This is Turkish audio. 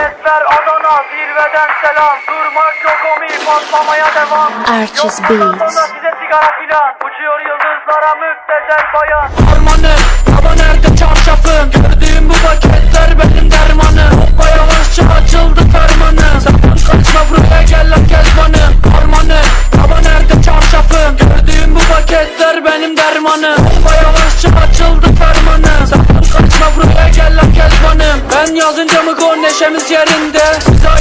Sesler Adana zirveden selam. Durmak yok omi patlamaya devam. Bundan Beats. size sigara filan. Uçuyor yıldızlara müptezel bayan. Harmanı Baba nerede çarşafım Gördüğüm bu paketler benim dermanım. Hoppa yavaşça açıldı fermanı. Sakın kaçma buraya gel lan kezbanım Harmanı Baba nerede çarşafım Gördüğüm bu paketler benim dermanım. Hoppa yavaşça Sen yazınca mı gol neşemiz yerinde? Bize